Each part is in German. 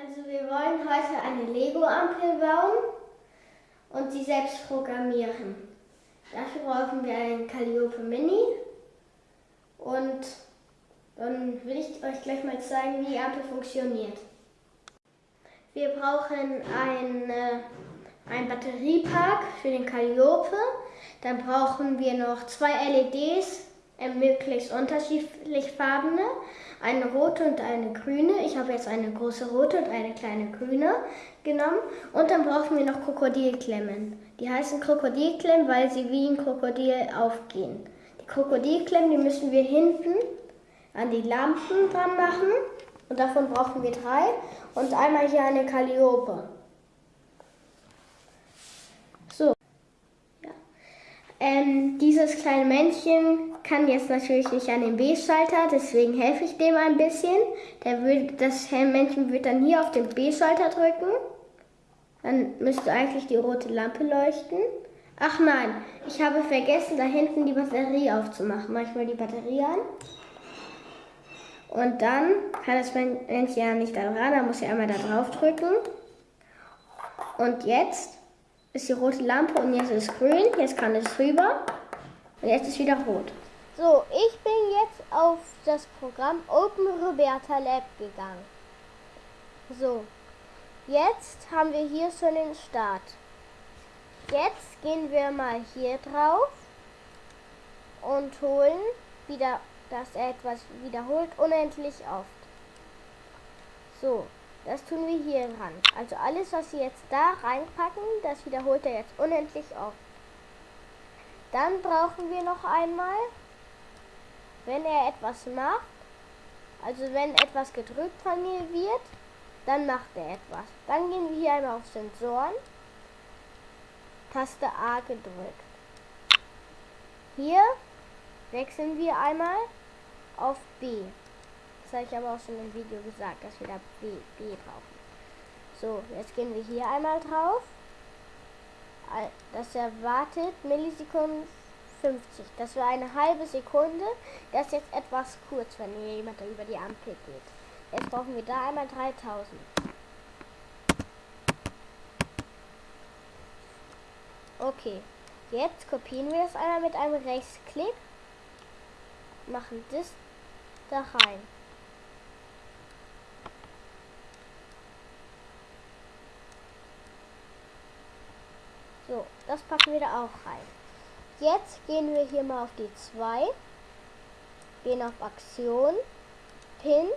Also wir wollen heute eine Lego-Ampel bauen und sie selbst programmieren. Dafür brauchen wir einen Calliope Mini und dann will ich euch gleich mal zeigen, wie die Ampel funktioniert. Wir brauchen ein, äh, einen Batteriepark für den Calliope. Dann brauchen wir noch zwei LEDs, möglichst unterschiedlich farbene, eine rote und eine grüne. Ich habe jetzt eine große rote und eine kleine grüne genommen. Und dann brauchen wir noch Krokodilklemmen. Die heißen Krokodilklemmen, weil sie wie ein Krokodil aufgehen. Die Krokodilklemmen, die müssen wir hinten an die Lampen dran machen. Und davon brauchen wir drei. Und einmal hier eine Calliope. So. Ja. Ähm, dieses kleine Männchen kann jetzt natürlich nicht an den B-Schalter, deswegen helfe ich dem ein bisschen. Der wird, das Männchen wird dann hier auf den B-Schalter drücken. Dann müsste eigentlich die rote Lampe leuchten. Ach nein, ich habe vergessen, da hinten die Batterie aufzumachen. Mach ich mal die Batterie an. Und dann kann das Männchen ja nicht da ran, da muss ich einmal da drauf drücken. Und jetzt ist die rote Lampe und jetzt ist grün, jetzt kann es rüber und jetzt ist wieder rot. So, ich bin jetzt auf das Programm Open Roberta Lab gegangen. So, jetzt haben wir hier schon den Start. Jetzt gehen wir mal hier drauf und holen wieder dass er etwas wiederholt unendlich oft. So, das tun wir hier ran. Also alles, was Sie jetzt da reinpacken, das wiederholt er jetzt unendlich oft. Dann brauchen wir noch einmal, wenn er etwas macht, also wenn etwas gedrückt von mir wird, dann macht er etwas. Dann gehen wir hier einmal auf Sensoren, Taste A gedrückt. Hier wechseln wir einmal auf B. Das habe ich aber auch schon im Video gesagt, dass wir da B, B brauchen. So, jetzt gehen wir hier einmal drauf. Das erwartet Millisekunden 50. Das war eine halbe Sekunde. Das ist jetzt etwas kurz, wenn hier jemand über die Ampel geht. Jetzt brauchen wir da einmal 3000. Okay, jetzt kopieren wir das einmal mit einem Rechtsklick. Machen das da rein. Das packen wir da auch rein. Jetzt gehen wir hier mal auf die 2, gehen auf Aktion, Pin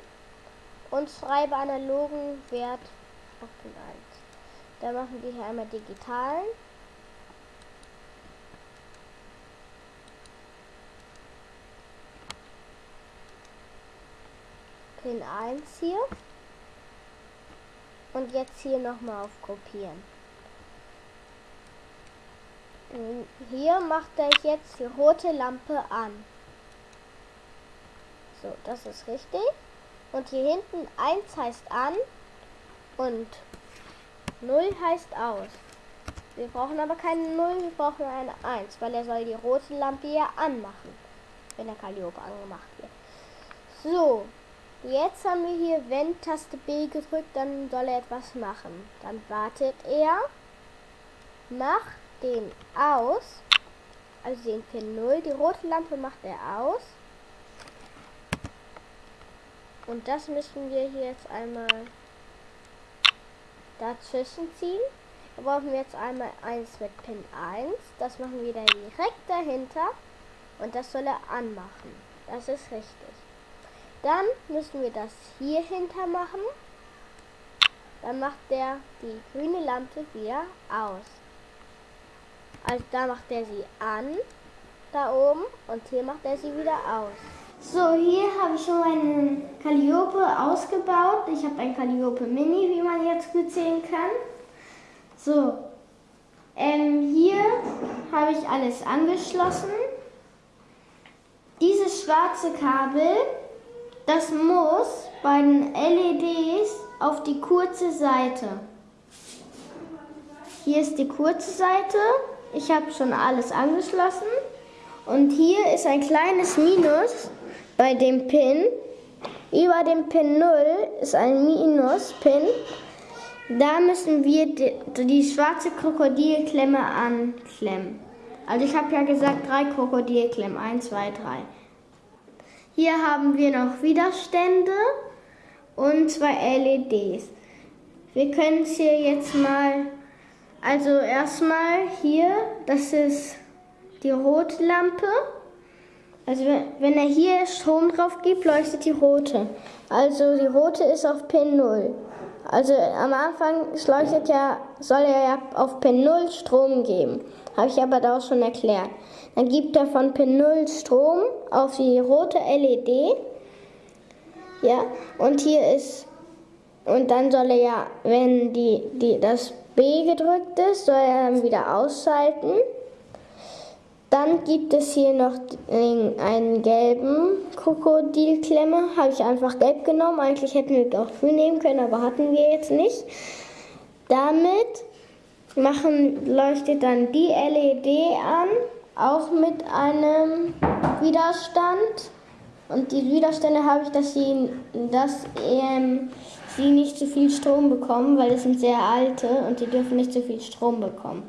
und schreibe analogen Wert auf Pin 1. Da machen wir hier einmal digitalen Pin 1 hier. Und jetzt hier nochmal auf Kopieren. Hier macht er jetzt die rote Lampe an. So, das ist richtig. Und hier hinten 1 heißt an und 0 heißt aus. Wir brauchen aber keine 0, wir brauchen eine 1, weil er soll die rote Lampe ja anmachen, wenn der Calliope angemacht wird. So, Jetzt haben wir hier, wenn Taste B gedrückt, dann soll er etwas machen. Dann wartet er, macht den aus, also den Pin 0, die rote Lampe macht er aus. Und das müssen wir hier jetzt einmal dazwischen ziehen. Da brauchen wir jetzt einmal eins mit Pin 1. Das machen wir dann direkt dahinter. Und das soll er anmachen. Das ist richtig. Dann müssen wir das hier hinter machen. Dann macht der die grüne Lampe wieder aus. Also da macht er sie an, da oben, und hier macht er sie wieder aus. So, hier habe ich schon meinen Calliope ausgebaut. Ich habe ein Calliope Mini, wie man jetzt gut sehen kann. So, ähm, hier habe ich alles angeschlossen. Dieses schwarze Kabel das muss bei den LEDs auf die kurze Seite. Hier ist die kurze Seite. Ich habe schon alles angeschlossen. Und hier ist ein kleines Minus bei dem Pin. Über dem Pin 0 ist ein Minus-Pin. Da müssen wir die, die schwarze Krokodilklemme anklemmen. Also ich habe ja gesagt, drei Krokodilklemmen. Eins, zwei, drei. Hier haben wir noch Widerstände und zwei LEDs. Wir können es hier jetzt mal, also erstmal hier, das ist die rote Lampe. Also wenn er hier Strom drauf gibt, leuchtet die rote. Also die rote ist auf Pin 0. Also am Anfang leuchtet ja, soll er ja auf Pin 0 Strom geben. Habe ich aber da auch schon erklärt. Dann gibt er von Pin 0 Strom auf die rote LED. Ja, und hier ist, und dann soll er ja, wenn die, die, das B gedrückt ist, soll er dann wieder ausschalten. Dann gibt es hier noch einen gelben Krokodilklemme. Habe ich einfach gelb genommen. Eigentlich hätten wir auch grün nehmen können, aber hatten wir jetzt nicht. Damit machen, leuchtet dann die LED an, auch mit einem Widerstand. Und die Widerstände habe ich, dass sie, dass, ähm, sie nicht zu viel Strom bekommen, weil es sind sehr alte und die dürfen nicht zu viel Strom bekommen.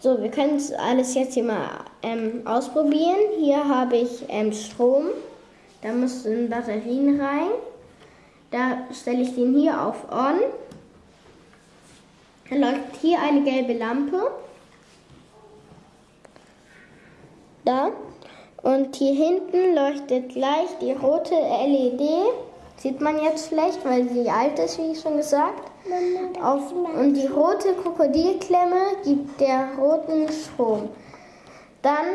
So, wir können es alles jetzt hier mal ähm, ausprobieren. Hier habe ich ähm, Strom. Da müssen Batterien rein. Da stelle ich den hier auf On. Dann leuchtet hier eine gelbe Lampe. Da. Und hier hinten leuchtet gleich die rote LED. Sieht man jetzt schlecht, weil sie alt ist, wie ich schon gesagt. Auf, und die rote Krokodilklemme gibt der roten Strom. Dann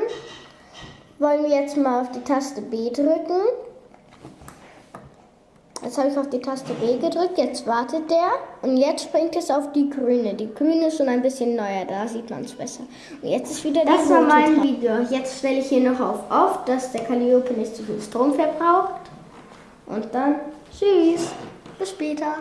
wollen wir jetzt mal auf die Taste B drücken. Jetzt habe ich auf die Taste B gedrückt, jetzt wartet der und jetzt springt es auf die grüne. Die grüne ist schon ein bisschen neuer, da sieht man es besser. Und jetzt ist wieder das war mein Video. Jetzt stelle ich hier noch auf Off, dass der Calliope nicht zu viel Strom verbraucht. Und dann tschüss, bis später.